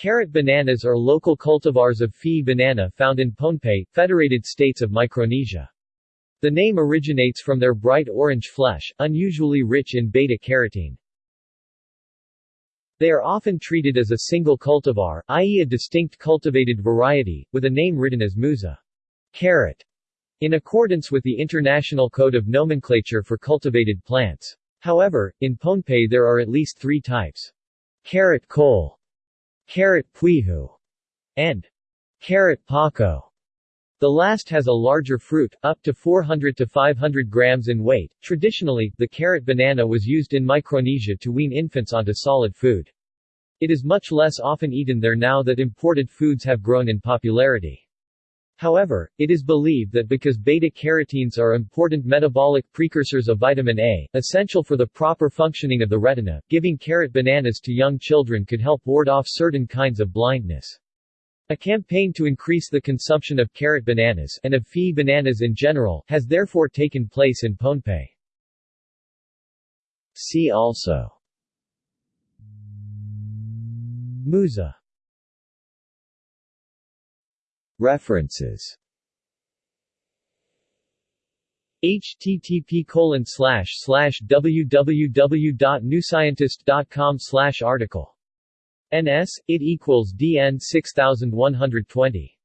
Karat bananas are local cultivars of Fe'i banana found in Pohnpei, Federated States of Micronesia. The name originates from their bright orange flesh, unusually rich in beta-carotene. They are often treated as a single cultivar, i.e. a distinct cultivated variety, with a name written as musa Karat, in accordance with the International Code of Nomenclature for Cultivated Plants. However, in Pohnpei there are at least three types. Karat Kole, Karat Pwehu, and Karat Pako. The last has a larger fruit, up to 400 to 500 grams in weight. Traditionally, the Karat banana was used in Micronesia to wean infants onto solid food. It is much less often eaten there now that imported foods have grown in popularity. However, it is believed that because beta-carotenes are important metabolic precursors of vitamin A, essential for the proper functioning of the retina, giving Karat bananas to young children could help ward off certain kinds of blindness. A campaign to increase the consumption of Karat bananas and of Fe'i bananas in general has therefore taken place in Pohnpei. See also Musa References http colon www.newscientist.com article NS, it equals DN 6120.